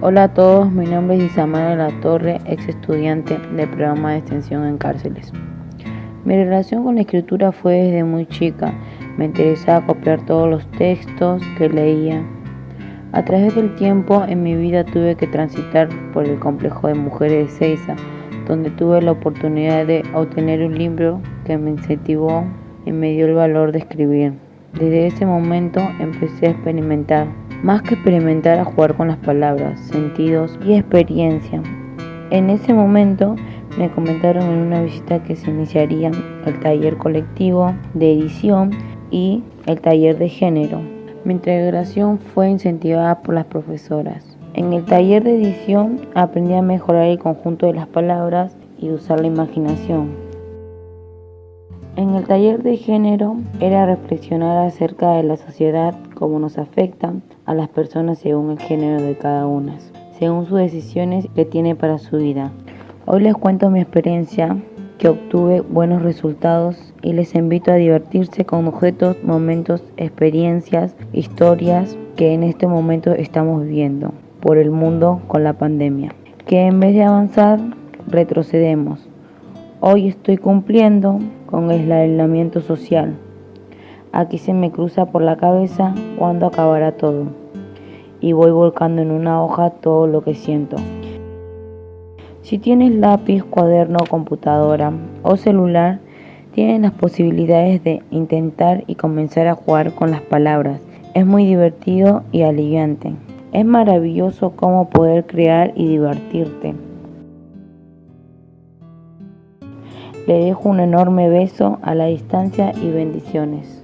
Hola a todos, mi nombre es Isamara La Torre, ex estudiante del programa de extensión en cárceles. Mi relación con la escritura fue desde muy chica. Me interesaba copiar todos los textos que leía. A través del tiempo en mi vida tuve que transitar por el complejo de mujeres de Seiza, donde tuve la oportunidad de obtener un libro que me incentivó y me dio el valor de escribir. Desde ese momento empecé a experimentar, más que experimentar a jugar con las palabras, sentidos y experiencia. En ese momento me comentaron en una visita que se iniciaría el taller colectivo de edición y el taller de género. Mi integración fue incentivada por las profesoras. En el taller de edición aprendí a mejorar el conjunto de las palabras y usar la imaginación. En el taller de género era reflexionar acerca de la sociedad, cómo nos afecta a las personas según el género de cada una, según sus decisiones que tiene para su vida. Hoy les cuento mi experiencia, que obtuve buenos resultados y les invito a divertirse con objetos, momentos, experiencias, historias que en este momento estamos viviendo por el mundo con la pandemia. Que en vez de avanzar, retrocedemos. Hoy estoy cumpliendo con el aislamiento social. Aquí se me cruza por la cabeza cuándo acabará todo. Y voy volcando en una hoja todo lo que siento. Si tienes lápiz, cuaderno, computadora o celular, tienes las posibilidades de intentar y comenzar a jugar con las palabras. Es muy divertido y aliviante. Es maravilloso cómo poder crear y divertirte. Le dejo un enorme beso a la distancia y bendiciones.